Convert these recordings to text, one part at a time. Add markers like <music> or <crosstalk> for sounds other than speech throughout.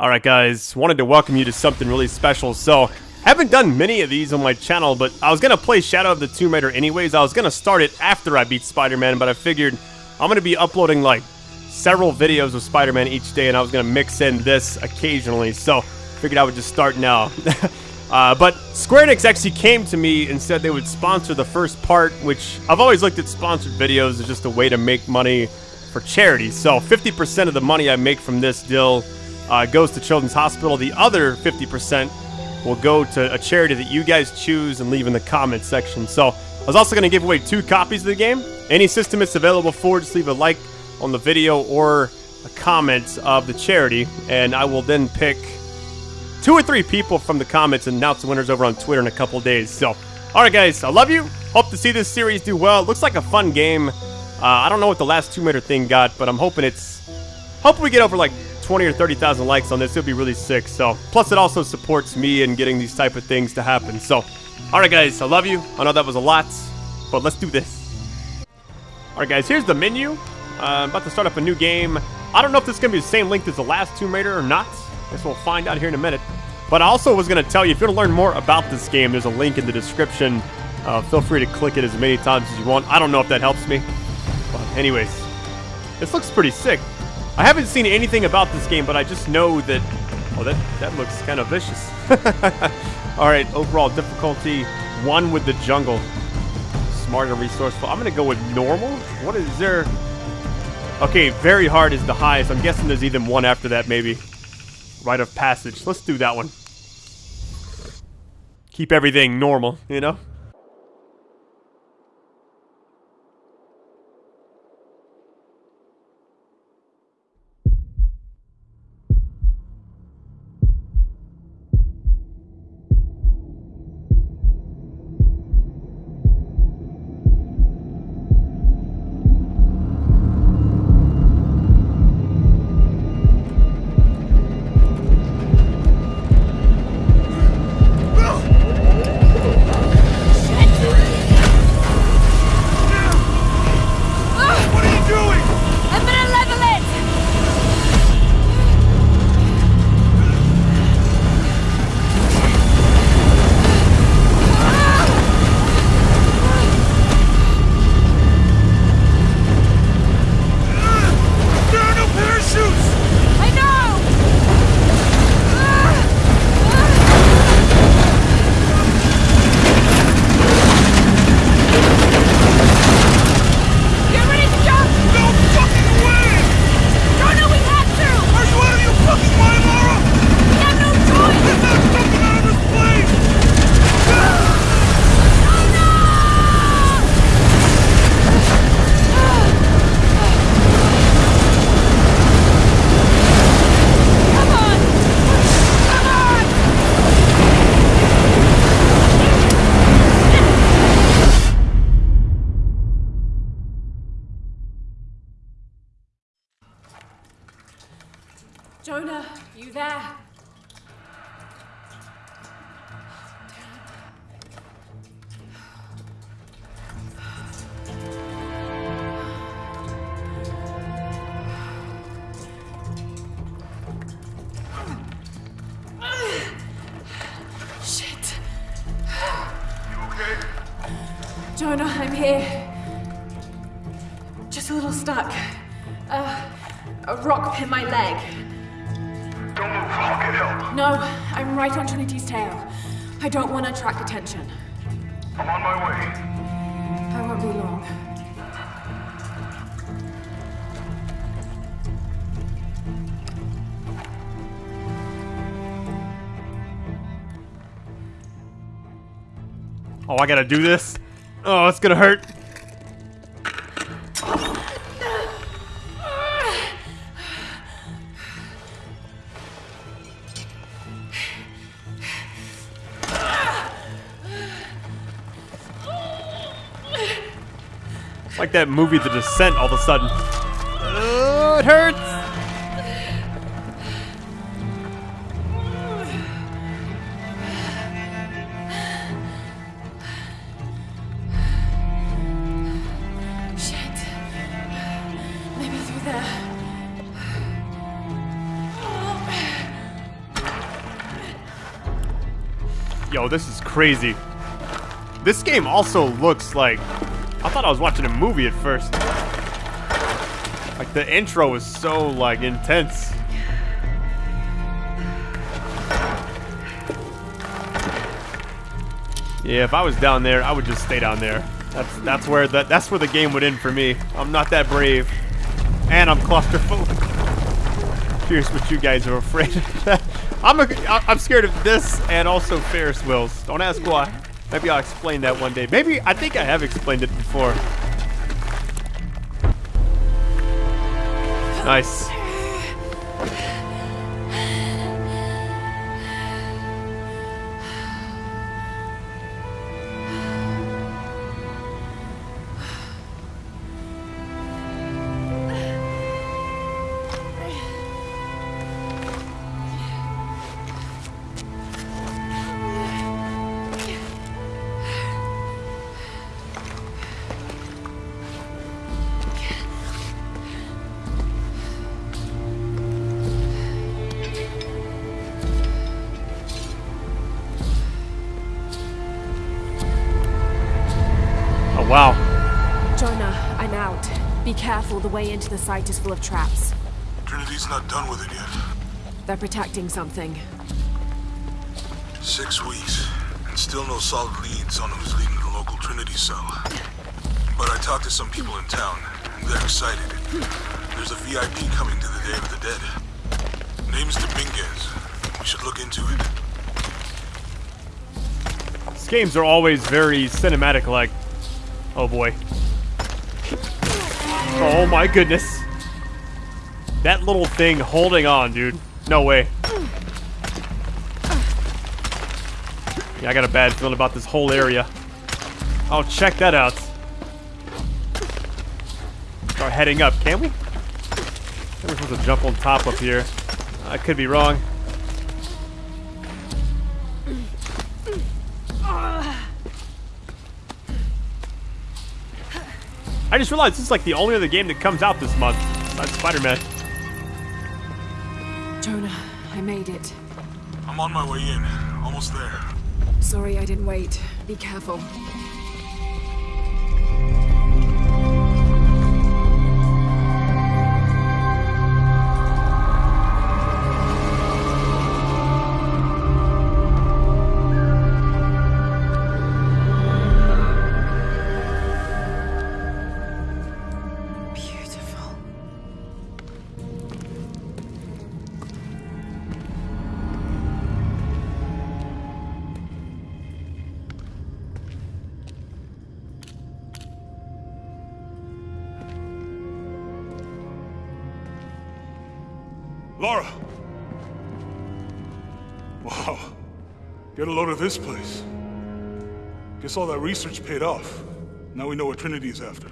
Alright guys, wanted to welcome you to something really special. So, haven't done many of these on my channel, but I was going to play Shadow of the Tomb Raider anyways. I was going to start it after I beat Spider-Man, but I figured I'm going to be uploading like several videos of Spider-Man each day, and I was going to mix in this occasionally. So, figured I would just start now. <laughs> uh, but Square Enix actually came to me and said they would sponsor the first part, which I've always looked at sponsored videos as just a way to make money for charity. So 50% of the money I make from this deal uh, goes to Children's Hospital. The other 50% will go to a charity that you guys choose and leave in the comments section. So I was also going to give away two copies of the game. Any system it's available for, just leave a like on the video or a comment of the charity, and I will then pick two or three people from the comments and announce the winners over on Twitter in a couple days. So, alright guys, I love you. Hope to see this series do well. It looks like a fun game. Uh, I don't know what the last Tomb Raider thing got, but I'm hoping it's... Hoping we get over like 20 or 30,000 likes on this. It'll be really sick. So, plus it also supports me in getting these type of things to happen. So, alright guys, I love you. I know that was a lot, but let's do this. Alright guys, here's the menu. Uh, I'm about to start up a new game. I don't know if this is going to be the same length as the last Tomb Raider or not. I Guess we'll find out here in a minute. But I also was going to tell you, if you want to learn more about this game, there's a link in the description. Uh, feel free to click it as many times as you want. I don't know if that helps me. But anyways, this looks pretty sick. I haven't seen anything about this game, but I just know that... Oh, that, that looks kind of vicious. <laughs> Alright, overall difficulty, one with the jungle. Smart and resourceful. I'm to go with normal. What is there... Okay, very hard is the highest. I'm guessing there's even one after that, maybe. Rite of passage. Let's do that one. Keep everything normal, you know? Jonah, I'm here. Just a little stuck. Uh, a rock hit my leg. Don't move. I'll get help. No, I'm right on Trinity's tail. I don't want to attract attention. I'm on my way. I won't be long. Oh, I gotta do this? Oh, it's gonna hurt. It's like that movie The Descent all of a sudden. Oh, it hurts! Crazy. This game also looks like... I thought I was watching a movie at first. Like, the intro is so, like, intense. Yeah, if I was down there, I would just stay down there. That's that's where that that's where the game would end for me. I'm not that brave, and I'm claustrophobic. <laughs> Here's what you guys are afraid of. <laughs> I'm a, I'm scared of this and also Ferris wheels. Don't ask why. Maybe I'll explain that one day. Maybe I think I have explained it before. Nice. Way into the site is full of traps. Trinity's not done with it yet. They're protecting something. Six weeks, and still no solid leads on who's leading the local Trinity cell. But I talked to some people in town, and they're excited. There's a VIP coming to the Day of the Dead. Name's Dominguez. We should look into it. These games are always very cinematic like. Oh boy. Oh my goodness. That little thing holding on, dude. No way. Yeah, I got a bad feeling about this whole area. Oh, check that out. Start heading up, can we? We're supposed to jump on top up here. I could be wrong. I just realized this is like the only other game that comes out this month besides Spider-Man. Jonah, I made it. I'm on my way in. Almost there. Sorry I didn't wait. Be careful. This place. Guess all that research paid off. Now we know what Trinity is after.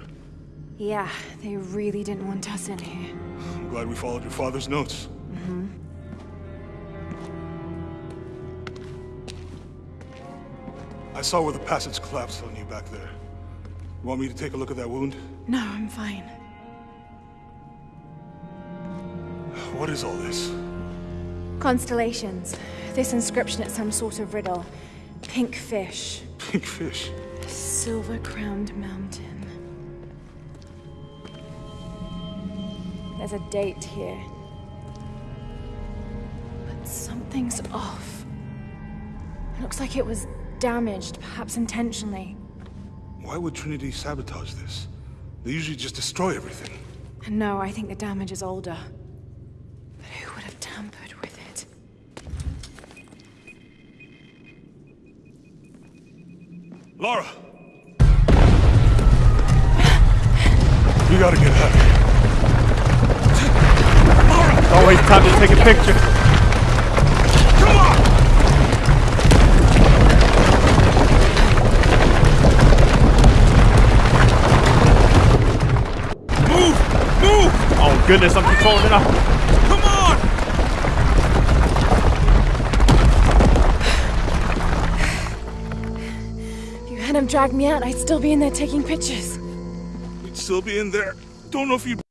Yeah, they really didn't want us in here. I'm glad we followed your father's notes. Mm-hmm. I saw where the passage collapsed on you back there. You want me to take a look at that wound? No, I'm fine. What is all this? Constellations. This inscription is some sort of riddle. Pink fish. Pink fish. Silver crowned mountain. There's a date here. But something's off. It looks like it was damaged, perhaps intentionally. Why would Trinity sabotage this? They usually just destroy everything. And no, I think the damage is older. But who would have tampered with it? Lara! You gotta get out of here. Always time to take a picture. Come on! Move! Move! Oh goodness, I'm controlling it now. If you had him drag me out, I'd still be in there taking pictures. We'd still be in there. Don't know if you'd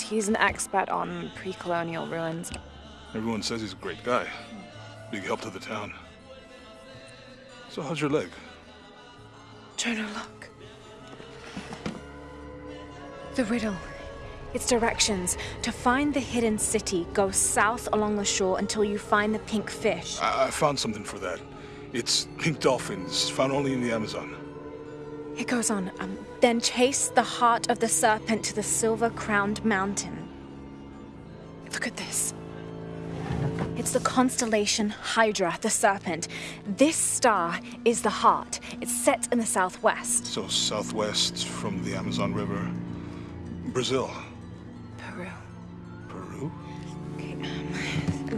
He's an expert on pre-colonial ruins. Everyone says he's a great guy. Big help to the town. So how's your leg? Jonah, look. The riddle. Its directions. To find the hidden city, go south along the shore until you find the pink fish. I, I found something for that. It's pink dolphins, found only in the Amazon. It goes on. Um, then chase the heart of the serpent to the silver crowned mountain. Look at this. It's the constellation Hydra, the serpent. This star is the heart. It's set in the southwest. So southwest from the Amazon River. Brazil. Peru. Peru? Okay, um,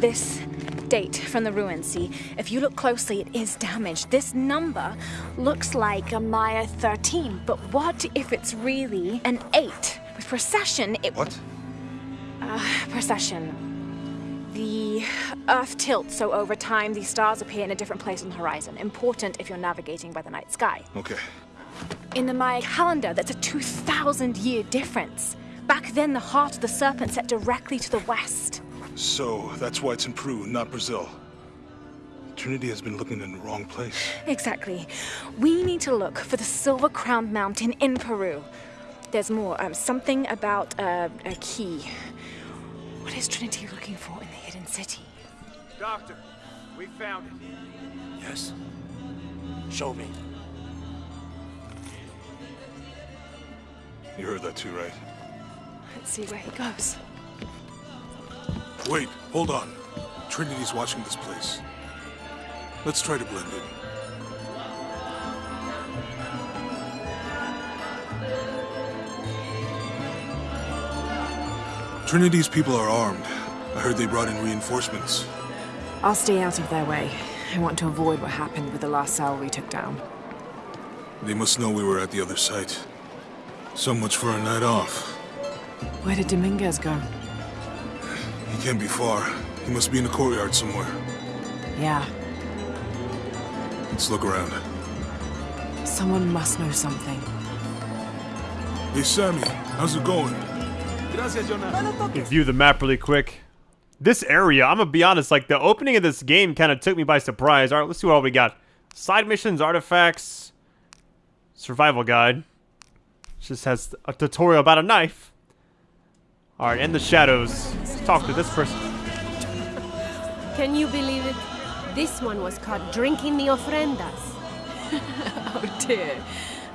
this date from the ruins, see? If you look closely, it is damaged. This number looks like a Maya 13, but what if it's really an 8? With precession, it... What? Uh, precession. The Earth tilts, so over time, these stars appear in a different place on the horizon. Important if you're navigating by the night sky. Okay. In the Maya calendar, that's a 2,000 year difference. Back then, the heart of the serpent set directly to the west. So that's why it's in Peru, not Brazil. Trinity has been looking in the wrong place. Exactly. We need to look for the Silver Crown Mountain in Peru. There's more. Um, something about uh, a key. What is Trinity looking for in the hidden city? Doctor, we found it. Yes? Show me. You heard that too, right? Let's see where he goes. Wait, hold on. Trinity's watching this place. Let's try to blend in. Trinity's people are armed. I heard they brought in reinforcements. I'll stay out of their way. I want to avoid what happened with the last cell we took down. They must know we were at the other site. So much for a night off. Where did Dominguez go? He can't be far. He must be in the courtyard somewhere. Yeah, Let's look around. someone must know something. Hey, Sammy, how's it going? can view the map really quick. This area, I'm gonna be honest, like the opening of this game kind of took me by surprise. All right, let's see what all we got. Side missions, artifacts, survival guide. Just has a tutorial about a knife. All right, in the shadows. Let's talk to this person. Can you believe it? This one was caught drinking the ofrendas. <laughs> Oh dear.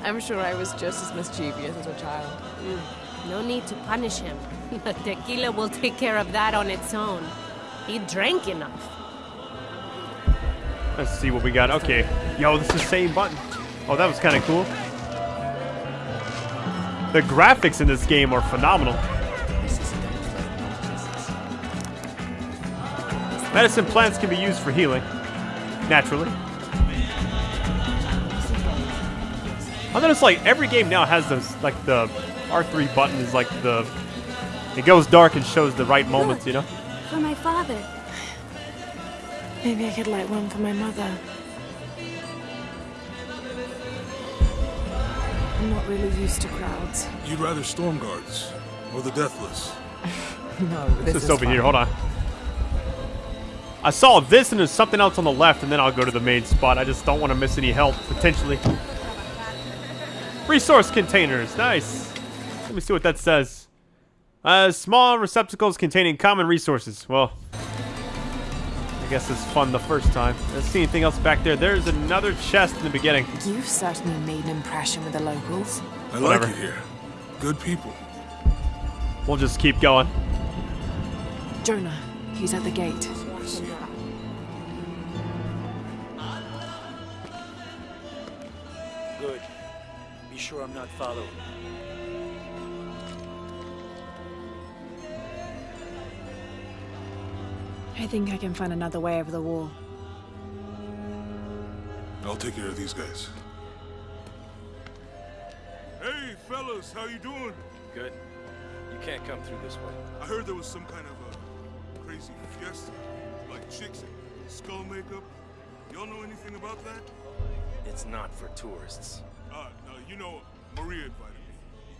I'm sure I was just as mischievous as a child. Mm. No need to punish him. <laughs> The tequila will take care of that on its own. He drank enough. Let's see what we got. Okay. Yo, this is the same button. Oh, that was kind of cool. The graphics in this game are phenomenal. Medicine plants can be used for healing. Naturally. I notice like every game now has those like the R3 button is like the it goes dark and shows the right moments, you know? For my father. Maybe I could light one for my mother. I'm not really used to crowds. You'd rather storm guards or the deathless? <laughs> No, this Just is over fine. here. Hold on. I saw this and there's something else on the left, and then I'll go to the main spot. I just don't want to miss any help, potentially. Resource containers. Nice. Let me see what that says. Uh, small receptacles containing common resources. Well, I guess it's fun the first time. Let's see anything else back there. There's another chest in the beginning. You've certainly made an impression with the locals. I Whatever. like it here. Good people. We'll just keep going. Jonah, he's at the gate. Sure I'm not following. I think I can find another way over the wall. I'll take care of these guys. Hey, fellas, how you doing? Good. You can't come through this way. I heard there was some kind of a crazy fiesta, like chicks in skull makeup. Y'all know anything about that? It's not for tourists. Uh, no, you know, Maria invited me.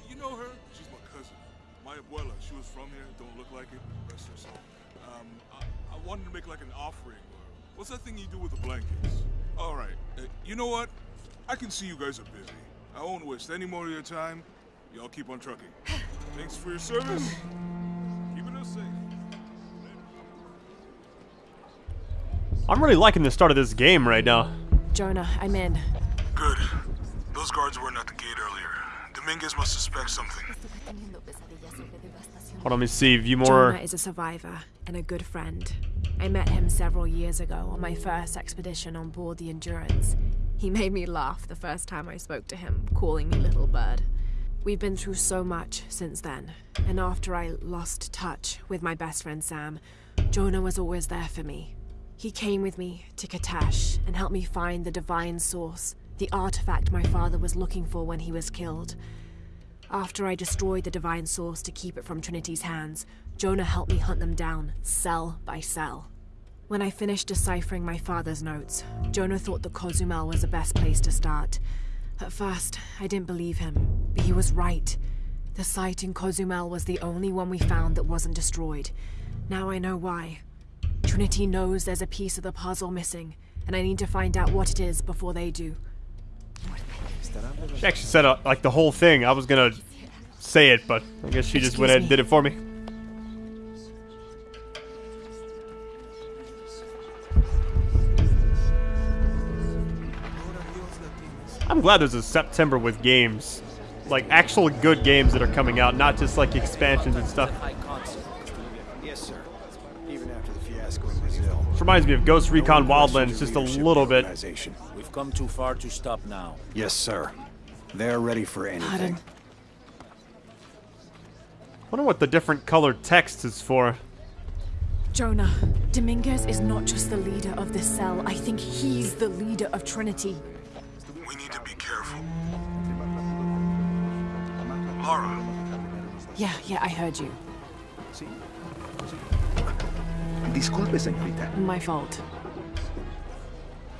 You know her? She's my cousin. My abuela, she was from here. Don't look like it. Rest her soul. Um, I, I wanted to make like an offering. Or what's that thing you do with the blankets? All right. Uh, you know what? I can see you guys are busy. I won't waste any more of your time. Y'all keep on trucking. <sighs> Thanks for your service. Keeping us safe. I'm really liking the start of this game right now. Jonah, I'm in. Good. Those guards weren't at the gate earlier. Dominguez must suspect something. Hold on, let me see. View more. Jonah is a survivor and a good friend. I met him several years ago on my first expedition on board the Endurance. He made me laugh the first time I spoke to him, calling me Little Bird. We've been through so much since then, and after I lost touch with my best friend Sam, Jonah was always there for me. He came with me to Kitezh and helped me find the divine source, the artifact my father was looking for when he was killed. After I destroyed the divine source to keep it from Trinity's hands, Jonah helped me hunt them down, cell by cell. When I finished deciphering my father's notes, Jonah thought the Cozumel was the best place to start. At first, I didn't believe him, but he was right. The site in Cozumel was the only one we found that wasn't destroyed. Now I know why. Trinity knows there's a piece of the puzzle missing, and I need to find out what it is before they do. She actually said uh, like the whole thing. I was gonna say it, but I guess she just went ahead and did it for me. I'm glad there's a September with games. Like actual good games that are coming out, not just like expansions and stuff. Reminds me of Ghost Recon Wildlands just a little bit. We've come too far to stop now. Yes, sir. They're ready for anything. Pardon. wonder what the different colored text is for. Jonah, Dominguez is not just the leader of the cell. I think he's the leader of Trinity. We need to be careful. Lara, Yeah, yeah, I heard you. Disculpe, señorita. My fault.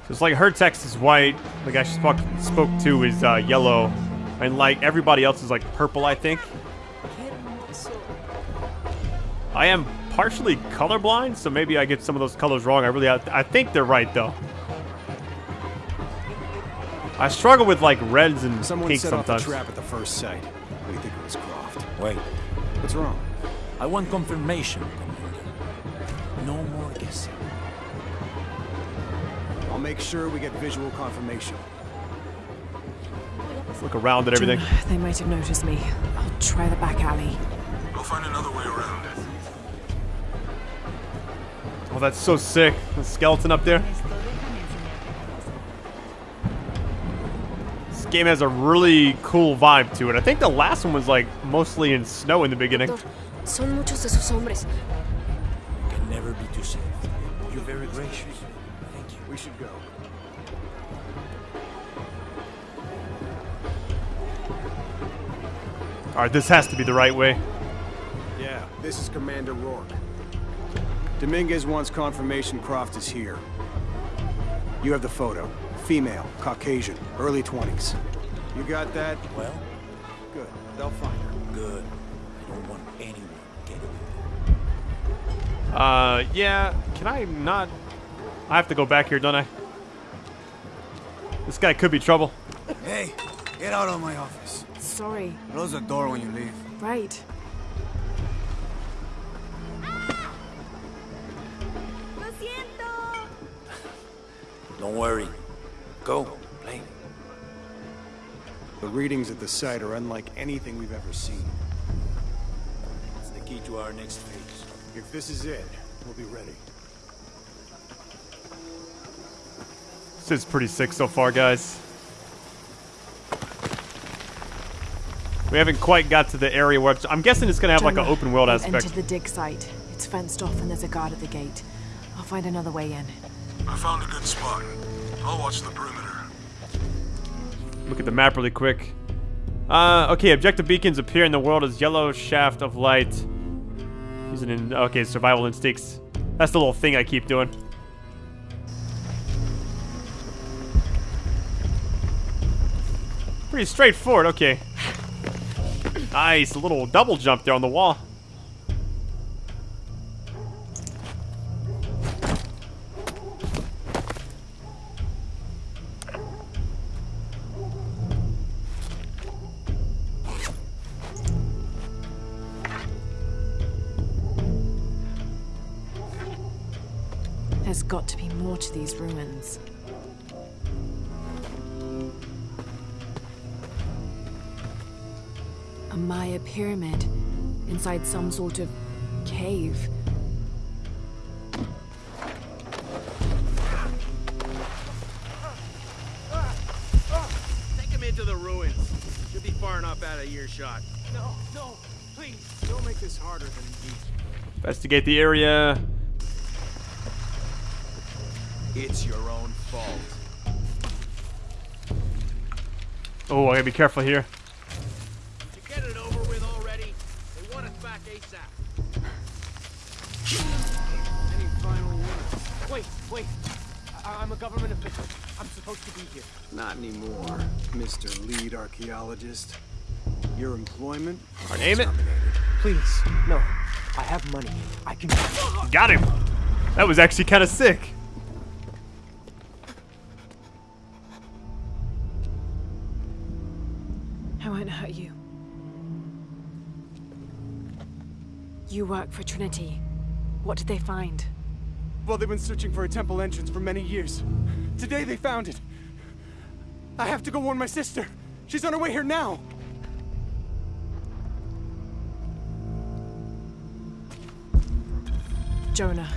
So it's like her text is white, the guy she spoke, spoke to is uh, yellow, and like everybody else is like purple, I think. I am partially colorblind, so maybe I get some of those colors wrong. I really, I, I think they're right though. I struggle with like reds and Someone pinks set off sometimes. a trap at the first sight. We think it was Croft. Wait, What's wrong? I want confirmation, Commander. No more guessing. I'll make sure we get visual confirmation. Look around at everything. Jonah, they might have noticed me. I'll try the back alley. we'll find another way around. Oh, that's so sick. The skeleton up there. This game has a really cool vibe to it. I think the last one was like mostly in snow in the beginning. Son muchos de sus hombres. You're very gracious. Thank you. We should go. All right, this has to be the right way. Yeah, this is Commander Rourke. Dominguez wants confirmation Croft is here. You have the photo. Female, Caucasian, early 20s. You got that? Well, Good. They'll find her. good. I don't want anyone getting Uh, yeah. Can I not? I have to go back here, don't I? This guy could be trouble. Hey, get out of my office. Sorry. Close the door when you leave. Right. Lo siento. Don't worry. Go, play. The readings at the site are unlike anything we've ever seen. It's the key to our next phase. If this is it, we'll be ready. This is pretty sick so far, guys. We haven't quite got to the area where I'm guessing it's gonna have like an open world we've aspect. entered the dig site. It's fenced off and there's a guard at the gate. I'll find another way in. I found a good spot. I'll watch the perimeter. Look at the map really quick. Uh, okay, objective beacons appear in the world as yellow shaft of light. Using in okay, survival instincts. That's the little thing I keep doing. Pretty straightforward, okay. Nice, a little double jump there on the wall. There's got to be more to these ruins. A Maya pyramid inside some sort of cave. Take him into the ruins. Should be far enough out of earshot. No, no, please. Don't make this harder than it needs. Investigate the area. It's your own fault. Oh, I gotta be careful here. To get it over with already, they want us back ASAP. Any final words? Wait, wait. I I'm a government official. I'm supposed to be here. Not anymore, Mr. Lead Archaeologist. Your employment? Our name it. Please, no. I have money. I can. Got him. That was actually kind of sick. For Trinity. What did they find? Well, they've been searching for a temple entrance for many years. Today they found it. I have to go warn my sister. She's on her way here now. Jonah,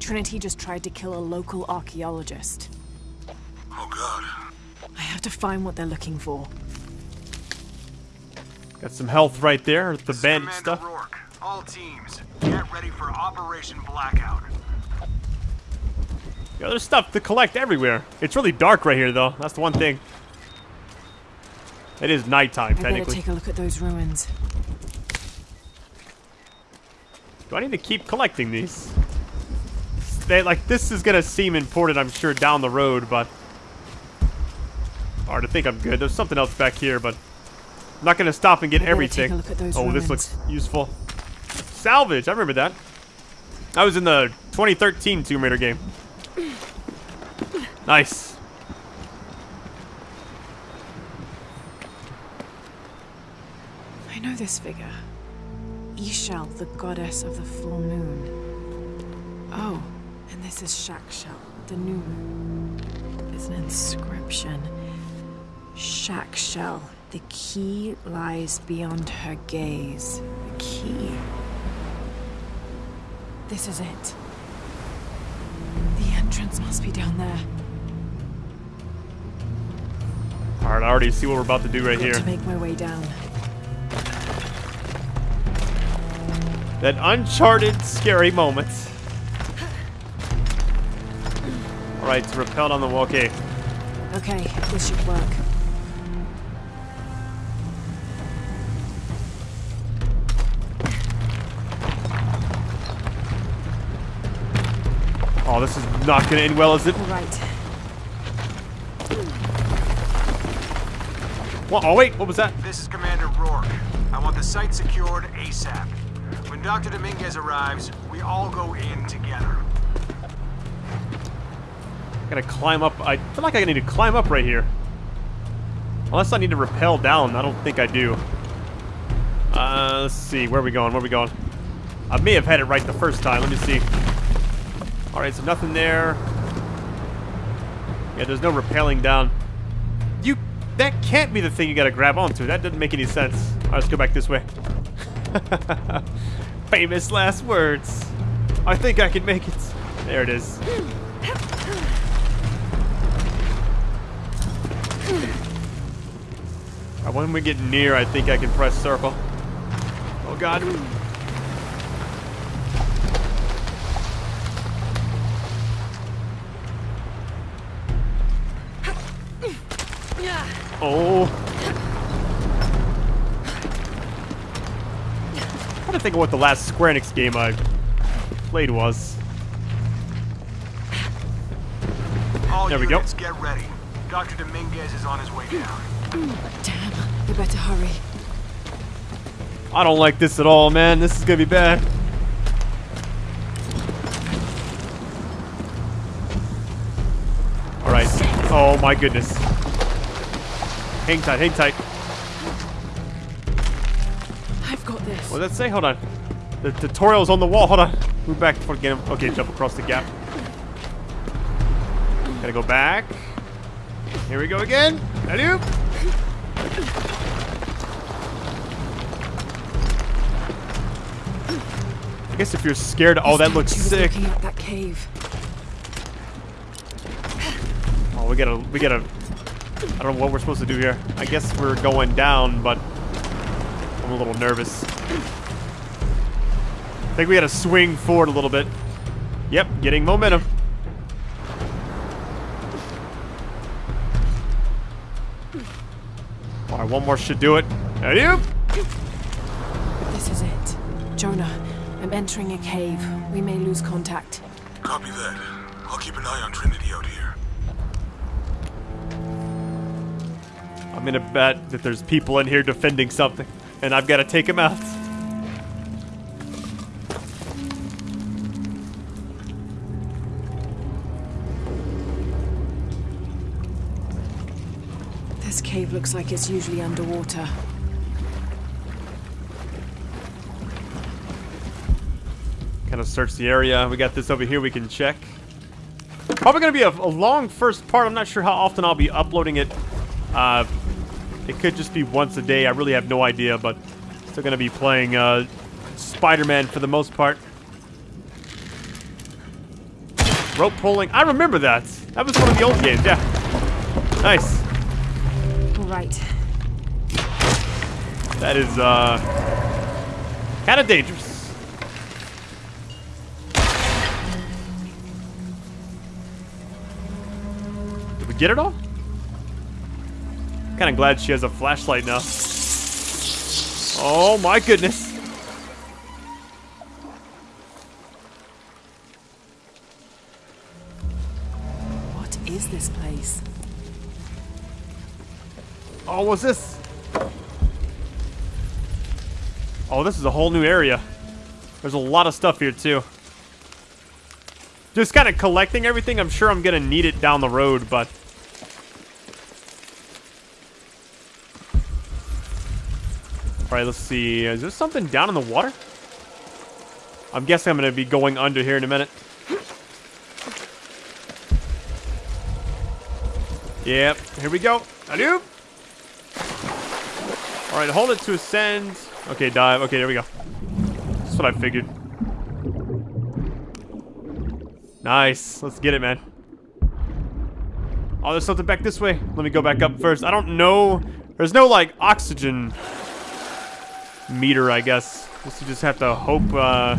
Trinity just tried to kill a local archaeologist. Oh god. I have to find what they're looking for. Got some health right there. The bandage Commander stuff. Rourke, all teams, get ready for Operation Blackout. Yeah, there's stuff to collect everywhere. It's really dark right here, though. That's the one thing. It is nighttime, I better technically. take a look at those ruins. Do I need to keep collecting these? They, like, this is gonna seem important, I'm sure, down the road, but... Hard to think I'm good. There's something else back here, but... I'm not gonna stop and get I better everything. take a look at those oh, this looks useful. Salvage, I remember that. I was in the 2013 Tomb Raider game. Nice. I know this figure. Ix Chel, the goddess of the full moon. Oh, and this is Chak Chel, the new moon. There's an inscription. Chak Chel, the key lies beyond her gaze. The key. This is it. The entrance must be down there. Alright, I already see what we're about to do right Got here. to make my way down. That uncharted, scary moment. Alright, repelled on the wall. Okay. Okay, this should work. Oh, this is not gonna end well, is it? All right. What? Oh, wait, what was that? This is Commander Rourke. I want the site secured ASAP. When Dr. Dominguez arrives, we all go in together. Gotta climb up. I feel like I need to climb up right here. Unless I need to rappel down. I don't think I do. Uh, let's see. Where are we going? Where are we going? I may have had it right the first time. Let me see. Alright, so nothing there. Yeah, there's no rappelling down. You... That can't be the thing you gotta grab onto. That doesn't make any sense. Alright, let's go back this way. <laughs> Famous last words. I think I can make it. There it is. When we get near, I think I can press circle. Oh god. Oh. I'm trying to think of what the last Square Enix game I played was. All There we go. units, get ready. Dr. Dominguez is on his way down. Damn, we better hurry. I don't like this at all, man. This is gonna be bad. Alright. Oh my goodness. Hang tight, hang tight. I've got this. What did that say? Hold on. The tutorial's on the wall. Hold on. Move back before get him. Okay, jump across the gap. Gotta go back. Here we go again. Alley-oop. I guess if you're scared, oh, that looks sick. that cave. Oh, we gotta, we gotta. I don't know what we're supposed to do here. I guess we're going down, but I'm a little nervous. I think we gotta swing forward a little bit. Yep, getting momentum. All right, one more should do it. Alley-oop. This is it. Jonah, I'm entering a cave. We may lose contact. Copy that. I'll keep an eye on Trinity I'm gonna bet that there's people in here defending something, and I've got to take them out. This cave looks like it's usually underwater. Kind of search the area. We got this over here we can check. Probably going to be a, a long first part. I'm not sure how often I'll be uploading it. Uh, it could just be once a day. I really have no idea, but still going to be playing uh, Spider-Man for the most part. Rope pulling. I remember that. That was one of the old games, yeah. Nice. All right. That is, uh, kind of dangerous. Did we get it all? Kind of glad she has a flashlight now. Oh my goodness. What is this place? Oh, what's this? Oh, this is a whole new area. There's a lot of stuff here, too. Just kind of collecting everything. I'm sure I'm going to need it down the road, but... Alright, let's see. Is there something down in the water? I'm guessing I'm going to be going under here in a minute. Yep, here we go. Alley-oop. Alright, hold it to ascend. Okay, dive. Okay, there we go. That's what I figured. Nice. Let's get it, man. Oh, there's something back this way. Let me go back up first. I don't know. There's no, like, oxygen meter, I guess. Guess you just have to hope, uh...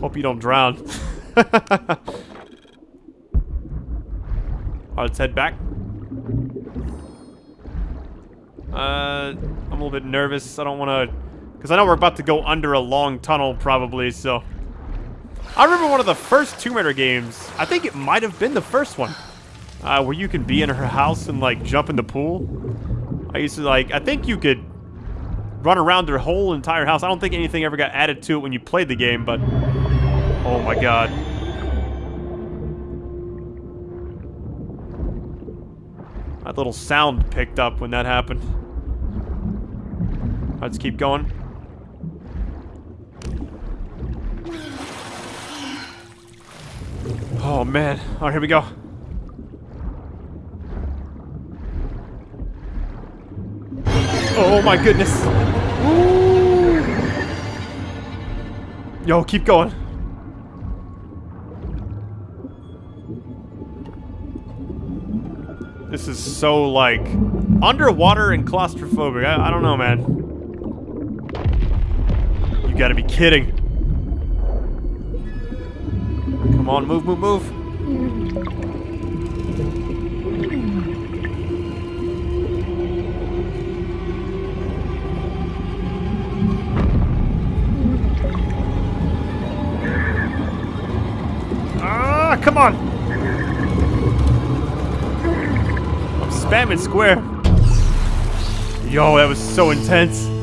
Hope you don't drown. <laughs> Alright, let's head back. Uh, I'm a little bit nervous. I don't want to... Because I know we're about to go under a long tunnel, probably, so... I remember one of the first Tomb Raider games. I think it might have been the first one. Uh, where you can be in her house and, like, jump in the pool. I used to, like... I think you could run around their whole entire house. I don't think anything ever got added to it when you played the game, but... Oh, my God. That little sound picked up when that happened. Let's keep going. Oh man. Alright, here we go. Oh my goodness. Ooh. Yo, keep going. This is so, like, underwater and claustrophobic. I, I don't know, man. You gotta be kidding. Come on, move, move, move. Come on. I'm spamming square. Yo, that was so intense.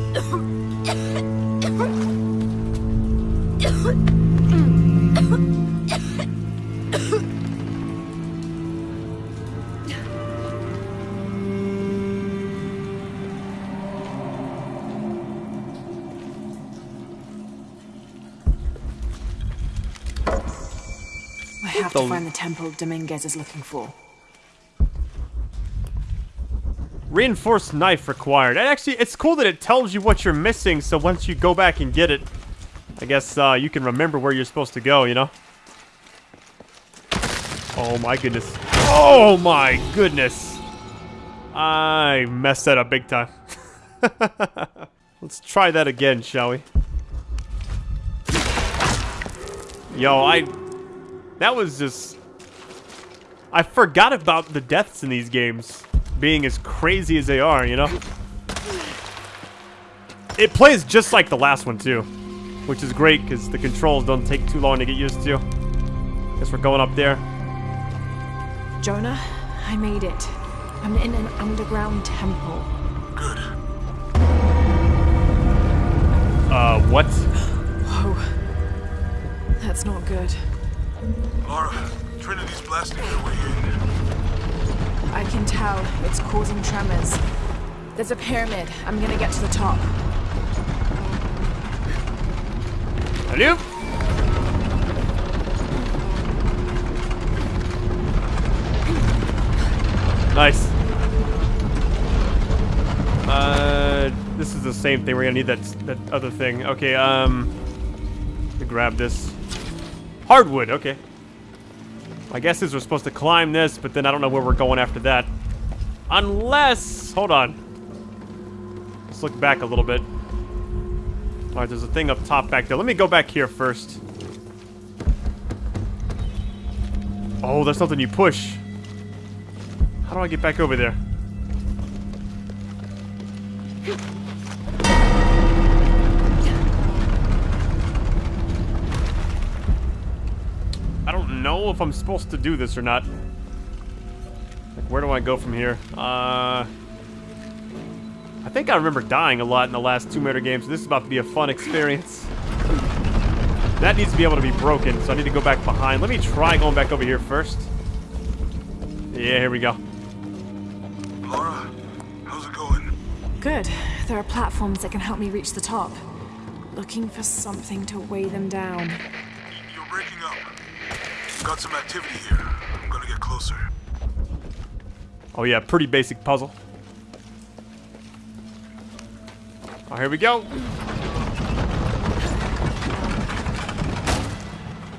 Temple Dominguez is looking for. Reinforced knife required. And actually, it's cool that it tells you what you're missing, so once you go back and get it, I guess uh, you can remember where you're supposed to go, you know? Oh my goodness. Oh my goodness. I messed that up big time. <laughs> Let's try that again, shall we? Yo, I... That was just... I forgot about the deaths in these games being as crazy as they are, you know? It plays just like the last one, too. Which is great, because the controls don't take too long to get used to. Guess we're going up there. Jonah, I made it. I'm in an underground temple. Good. Uh, what? Whoa. That's not good. Lara, Trinity's blasting their way in. I can tell it's causing tremors. There's a pyramid. I'm gonna get to the top. Hello? Nice. Uh, this is the same thing. We're gonna need that that other thing. Okay. Um, to grab this hardwood. Okay. My guess is we're supposed to climb this, but then I don't know where we're going after that. Unless, hold on. Let's look back a little bit. All right, there's a thing up top back there. Let me go back here first. Oh, there's something you push. How do I get back over there? Know if I'm supposed to do this or not. Like, where do I go from here? Uh... I think I remember dying a lot in the last Tomb Raider games. This is about to be a fun experience. That needs to be able to be broken, so I need to go back behind. Let me try going back over here first. Yeah, here we go. Lara, how's it going? Good. There are platforms that can help me reach the top. Looking for something to weigh them down. You're breaking up. Got some activity here. I'm gonna get closer. Oh yeah, pretty basic puzzle. Oh, here we go.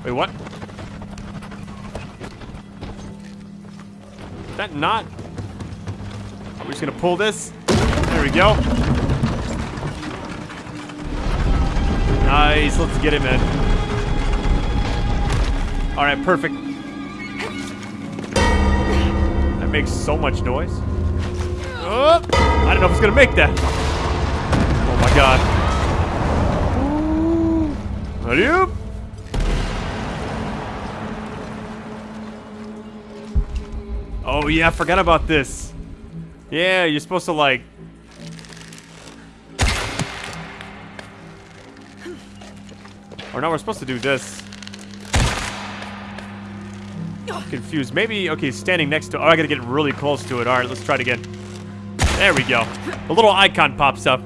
Wait, what? Is that not? We're just gonna pull this. There we go. Nice, let's get it, man. Alright, perfect. That makes so much noise. Oh, I don't know if it's gonna make that. Oh my god. Up. Oh yeah, I forgot about this. Yeah, you're supposed to like... Or no, we're supposed to do this. Confused. Maybe, okay, standing next to... Oh, I gotta get really close to it. Alright, let's try it again. There we go. A little icon pops up.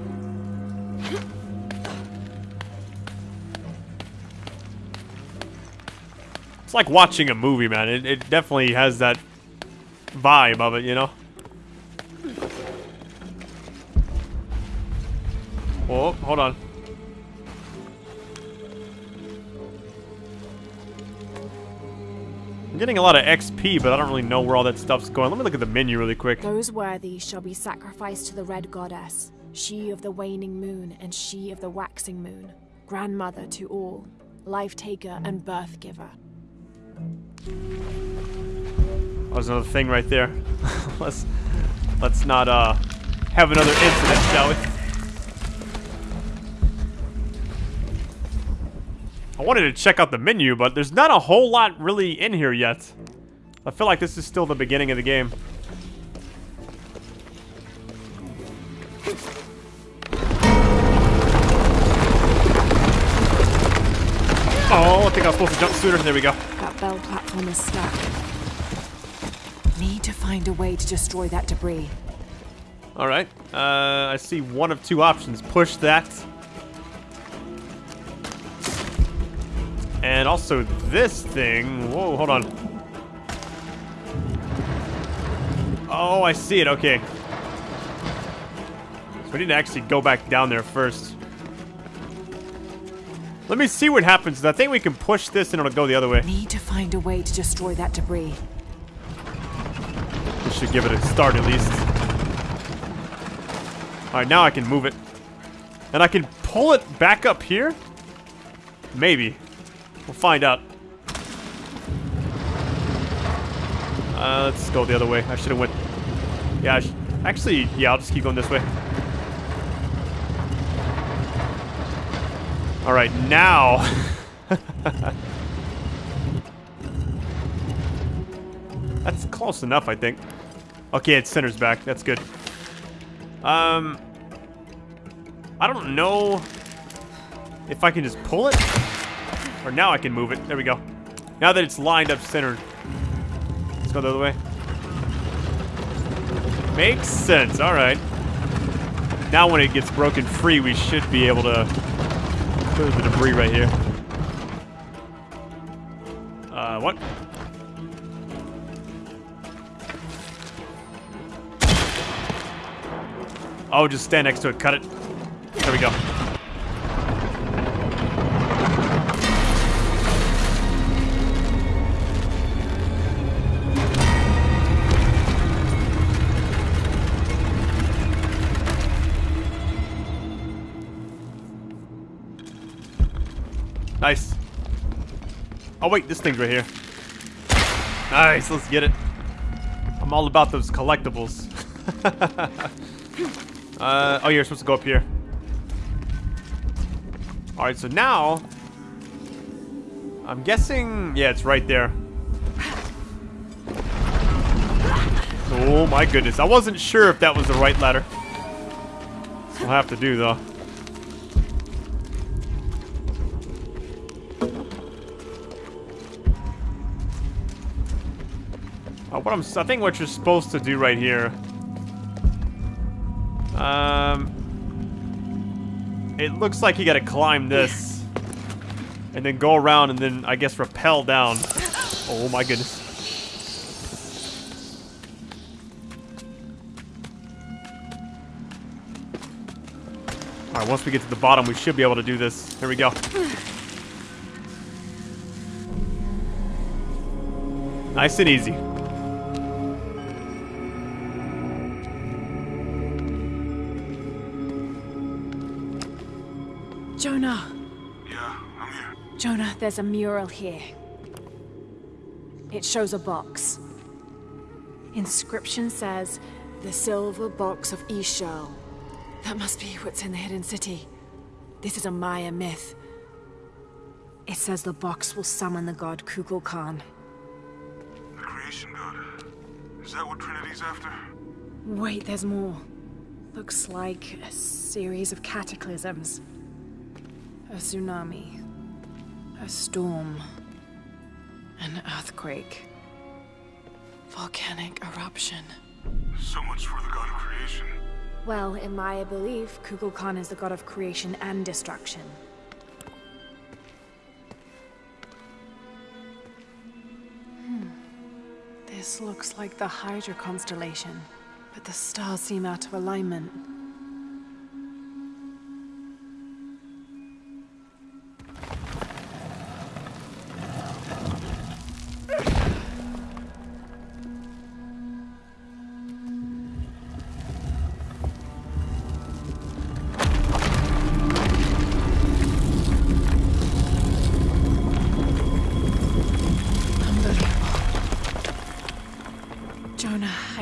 It's like watching a movie, man. It, it definitely has that vibe of it, you know? Oh, hold on. I'm getting a lot of XP, but I don't really know where all that stuff's going. Let me look at the menu really quick. Those worthy shall be sacrificed to the Red Goddess, she of the waning moon and she of the waxing moon, grandmother to all, life taker and birth giver. Oh, there's another thing right there. <laughs> let's let's not uh have another incident, shall we? I wanted to check out the menu, but there's not a whole lot really in here yet. I feel like this is still the beginning of the game. Oh, I think I was supposed to jump sooner. There we go. That bell platform is stuck. Need to find a way to destroy that debris. Alright. Uh, I see one of two options. Push that And also this thing. Whoa, hold on. Oh, I see it. Okay. So we need to actually go back down there first. Let me see what happens. I think we can push this and it'll go the other way. Need to find a way to destroy that debris. This should give it a start at least. Alright, now I can move it. And I can pull it back up here? Maybe. We'll find out. Uh, let's go the other way. I should have went... Yeah, actually, yeah, I'll just keep going this way. Alright, now... <laughs> That's close enough, I think. Okay, it centers back. That's good. Um... I don't know if I can just pull it. Or now I can move it. There we go. Now that it's lined up centered. Let's go the other way. Makes sense. All right. Now when it gets broken free, we should be able to clear the debris right here. Uh, what? Oh, just stand next to it. Cut it. There we go. Oh wait, this thing's right here. Nice, let's get it. I'm all about those collectibles. <laughs> uh, oh, you're supposed to go up here. Alright, so now... I'm guessing... Yeah, it's right there. Oh my goodness. I wasn't sure if that was the right ladder. We'll have to do, though. What I'm, I think what you're supposed to do right here. Um, it looks like you got to climb this, and then go around, and then I guess rappel down. Oh my goodness. All right, once we get to the bottom, we should be able to do this. Here we go. Nice and easy. There's a mural here. It shows a box. Inscription says, the silver box of Ix Chel. That must be what's in the hidden city. This is a Maya myth. It says the box will summon the god Kukulkan. The creation god. Is that what Trinity's after? Wait, there's more. Looks like a series of cataclysms. A tsunami. A storm. An earthquake. Volcanic eruption. So much for the god of creation. Well, in my belief, Kukulkan is the god of creation and destruction. Hmm. This looks like the Hydra constellation, but the stars seem out of alignment.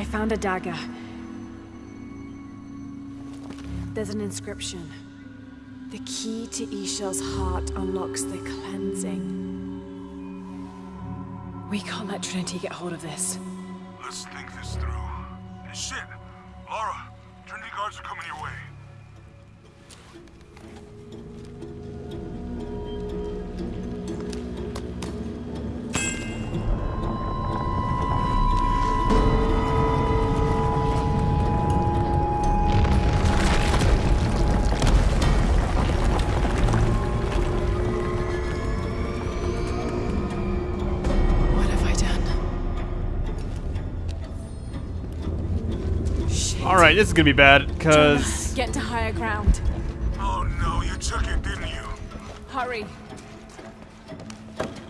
I found a dagger. There's an inscription. The key to Ix Chel's heart unlocks the cleansing. We can't let Trinity get hold of this. Let's think this through. Shit! This is gonna be bad because Get to higher ground. Oh no, you took it, didn't you? Hurry.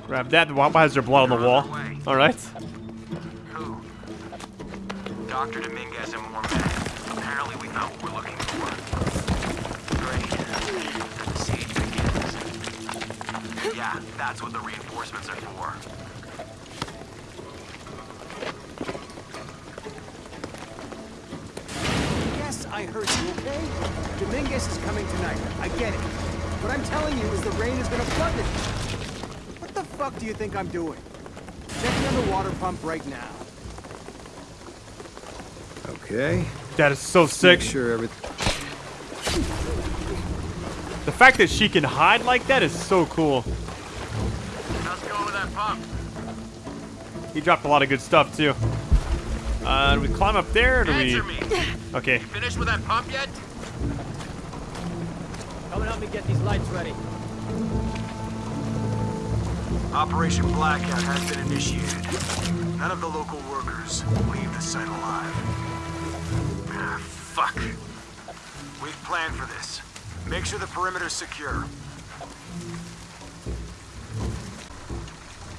grab that. Why has there blood on the wall? All right. Who? Dr. Dominguez and more men. Apparently we found what we're looking for. Great. The siege begins. Yeah, that's what the reinforcements are for. Yes, I heard you, okay? Dominguez is coming tonight. I get it. What I'm telling you is the rain is gonna flood it. What the fuck do you think I'm doing? Checking on the water pump right now. Okay. That is so sick. Make sure everything. The fact that she can hide like that is so cool. How's it going with that pump? He dropped a lot of good stuff too. Uh, do we climb up there or do we? Answer me. Okay. Finished with that pump yet? Come and help me get these lights ready. Operation Blackout has been initiated. None of the local workers leave the site alive. Ah, fuck. We've planned for this. Make sure the perimeter's secure.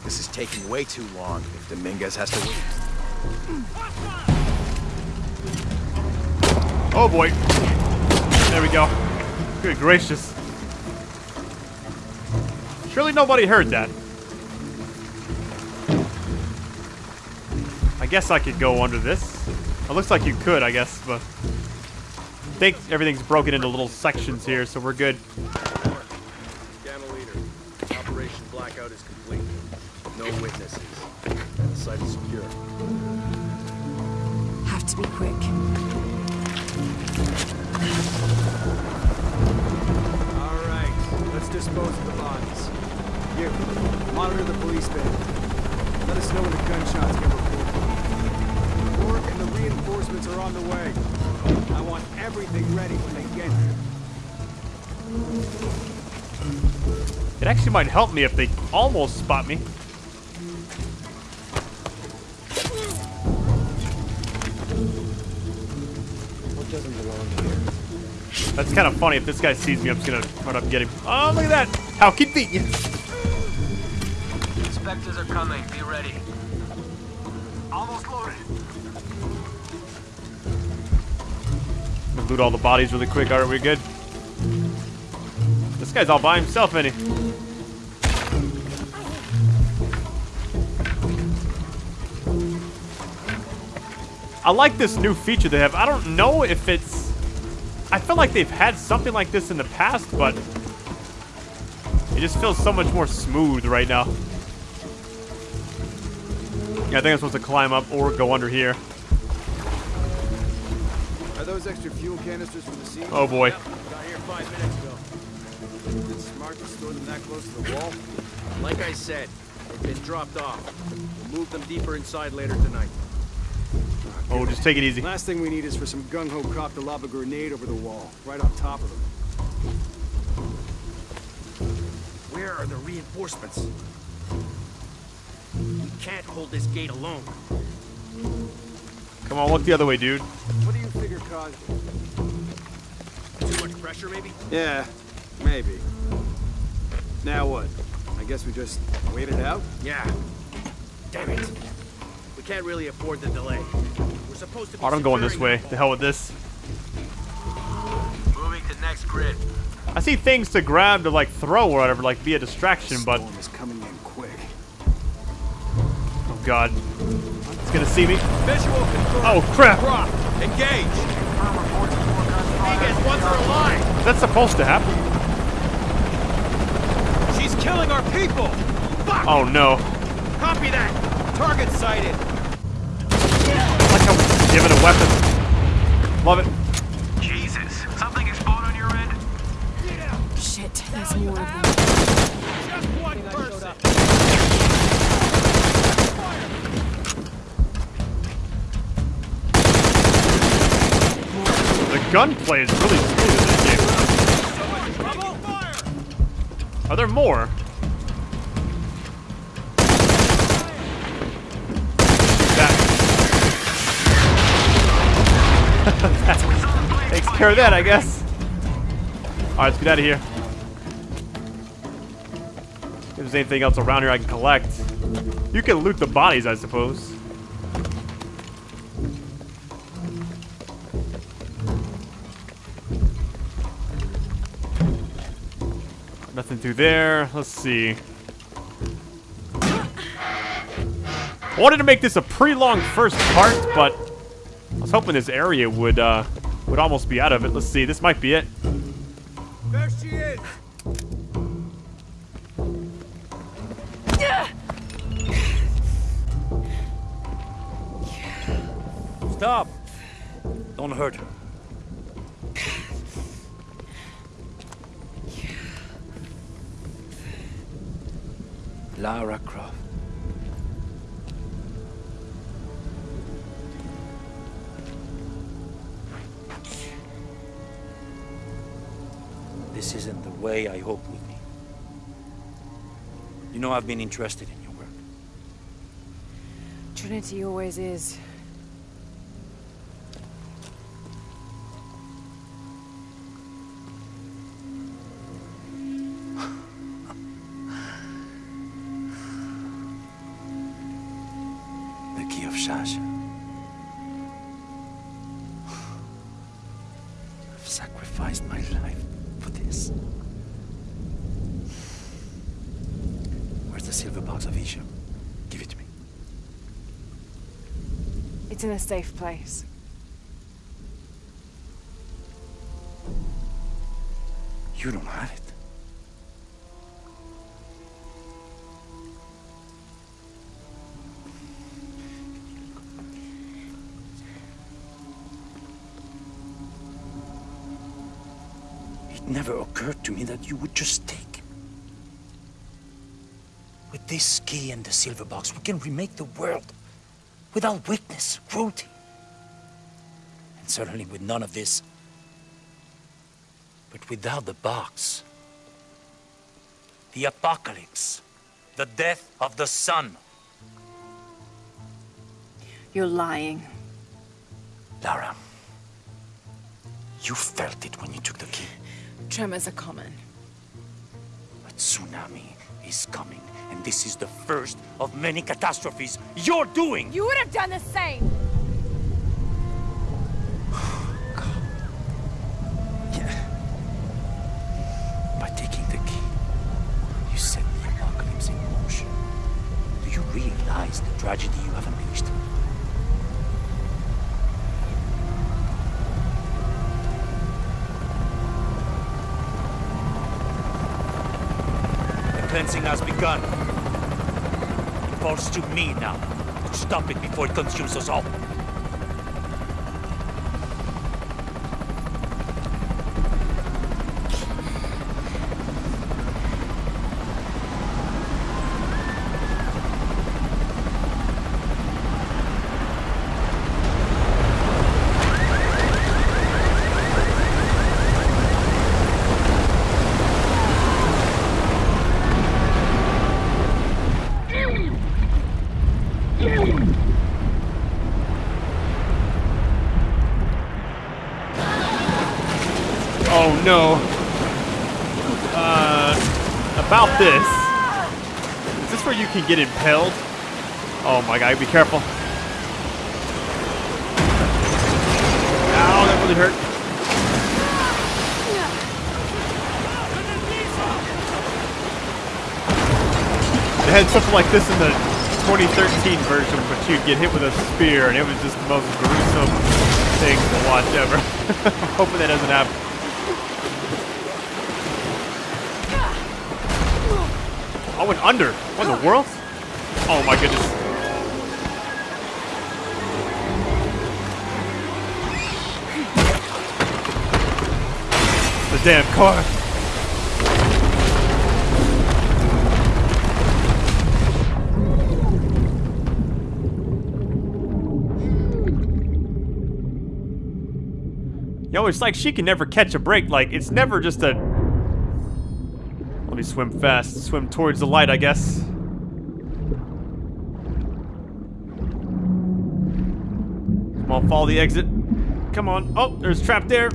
This is taking way too long if Dominguez has to wait. Oh boy. There we go. Good gracious. Surely nobody heard that. I guess I could go under this. It looks like you could, I guess, but I think everything's broken into little sections here, so we're good. Dispose of the bodies. You, monitor the police van. Let us know when the gunshots get reported. Rourke and the reinforcements are on the way. I want everything ready when they get here. It actually might help me if they almost spot me. That's kind of funny. If this guy sees me, I'm just gonna run up and get him. Oh, look at that! How convenient! Inspectors are coming. Be ready. Almost loaded. Loot all the bodies really quick. Alright, we're good. This guy's all by himself, ain't he? I like this new feature they have. I don't know if it's... I feel like they've had something like this in the past, but... It just feels so much more smooth right now. Yeah, I think I'm supposed to climb up or go under here. Are those extra fuel canisters from the siege? Oh boy. Got here five minutes ago. Is it smart to store them that close to the wall? Like I said, they've been dropped off. We'll move them deeper inside later tonight. Oh, just take it easy. Last thing we need is for some gung-ho cop to lob a grenade over the wall, right on top of them. Where are the reinforcements? We can't hold this gate alone. Come on, look the other way, dude. What do you figure caused it? Too much pressure, maybe? Yeah, maybe. Now what? I guess we just wait it out? Yeah. Damn it. We can't really afford the delay. We're supposed to be oh, Alright, I'm going this way. The hell with this. Moving to next grid. I see things to grab to like throw or whatever, like be a distraction, but Storm is coming in quick. oh god, it's gonna see me. Visual control. Oh crap! Rock. Engage. Dominguez wants her alive. That's supposed to happen. She's killing our people. Fuck. Oh no! Copy that. Target sighted. I like how we're given a weapon. Love it. Jesus. Something explode on your end? Shit, there's more of them. Just one person. The gunplay is really smooth in this game. Are there more? That. Takes care of that, I guess. Alright, let's get out of here. If there's anything else around here I can collect. You can loot the bodies, I suppose. Nothing through there. Let's see. I wanted to make this a pretty long first part, but I was hoping this area would uh, would almost be out of it. Let's see. This might be it. There she is! Stop! Don't hurt her. Lara Croft. This isn't the way I hoped would be. You know I've been interested in your work. Trinity always is. The key of Chak Chel. It's in a safe place. You don't have it. It never occurred to me that you would just take. With this key and the silver box, we can remake the world without weakness, cruelty. And certainly with none of this. But without the box, the apocalypse, the death of the sun. You're lying. Lara, you felt it when you took the key. Tremors are common. A tsunami is coming, and this is the first of many catastrophes you're doing. You would have done the same! Cleansing has begun. It falls to me now to stop it before it consumes us all. Oh no. Uh, about this. Is this where impaled? Oh my god, be careful. Ow, that really hurt. They had something like this in the 2013 version, but you'd get hit with a spear, and it was just the most gruesome thing to watch ever. <laughs> I'm hoping that doesn't happen. Oh, I went under. What in the world? Oh my goodness. The damn car. Yo, it's like she can never catch a break. Like, it's never just a... Let me swim fast. Swim towards the light, I guess. Come on, follow the exit. Come on. Oh, there's a trap there.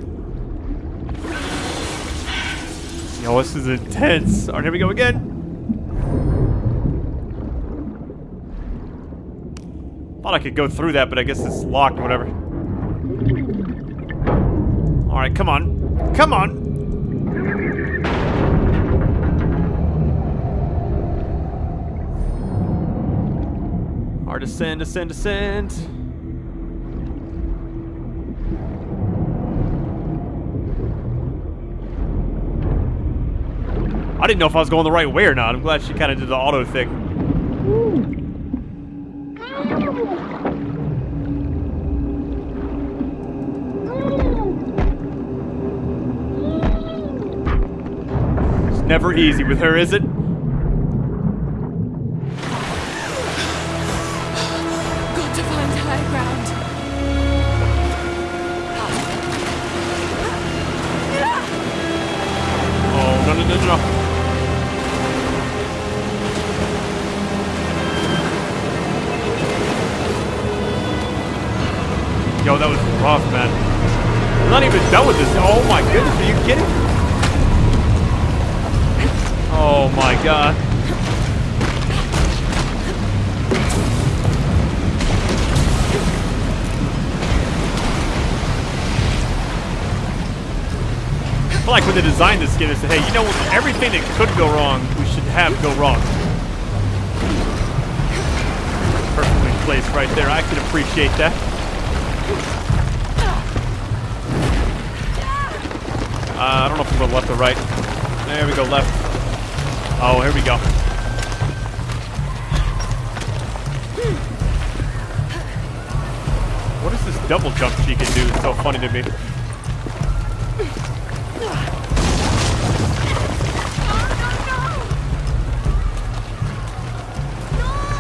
Yo, this is intense. Alright, here we go again. Thought I could go through that, but I guess it's locked or whatever. Alright, come on. Come on! Hard descend, descend, descend. I didn't know if I was going the right way or not. I'm glad she kind of did the auto thing. It's never easy with her, is it? Feel like when they designed this game, they said, hey, you know? Everything that could go wrong, we should have go wrong. Perfectly placed right there. I can appreciate that. Uh, I don't know if I'm going left or right. There we go, left. Oh, here we go. What is this double jump she can do? So funny to me.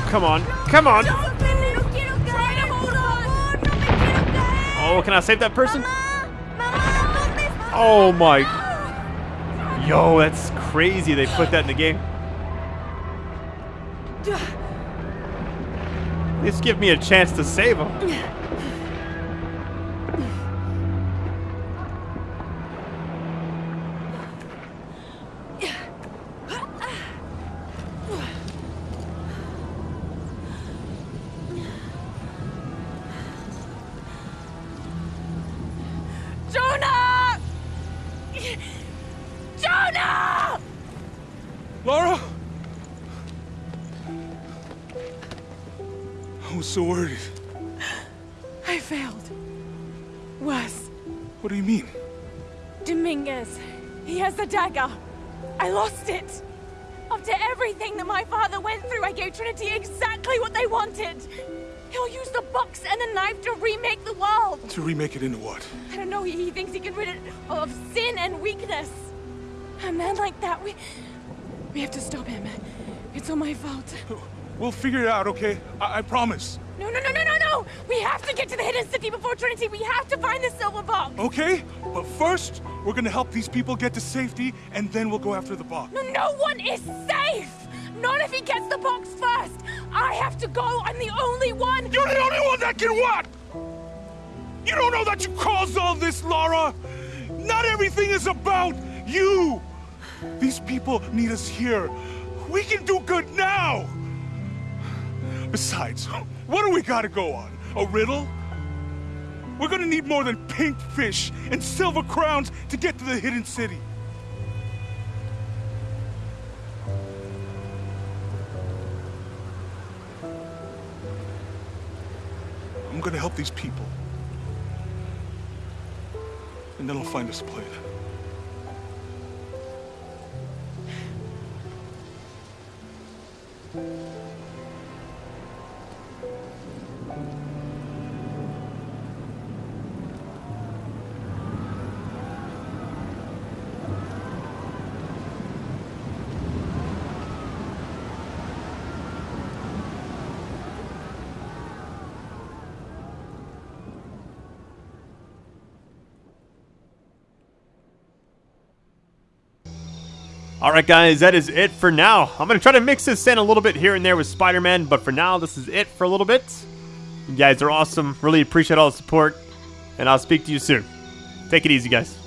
Come on. Come on. Oh, can I save that person? Oh my. Yo, that's crazy they put that in the game. Just give me a chance to save him. Of sin and weakness. A man like that, we... We have to stop him. It's all my fault. We'll figure it out, okay? I, I promise. No, no, no, no, no, no! We have to get to the hidden city before Trinity. We have to find the silver box. Okay? But first, we're gonna help these people get to safety, and then we'll go after the box. No, no one is safe! Not if he gets the box first! I have to go! I'm the only one! You're the only one that can what? You don't know that you caused all this, Lara! Not everything is about you! These people need us here. We can do good now! Besides, what do we gotta go on? A riddle? We're gonna need more than pink fish and silver crowns to get to the hidden city. I'm gonna help these people. And then I'll find us a plane. Alright guys, that is it for now. I'm going to try to mix this in a little bit here and there with Spider-Man, but for now, this is it for a little bit. You guys are awesome. Really appreciate all the support. and I'll speak to you soon. Take it easy, guys.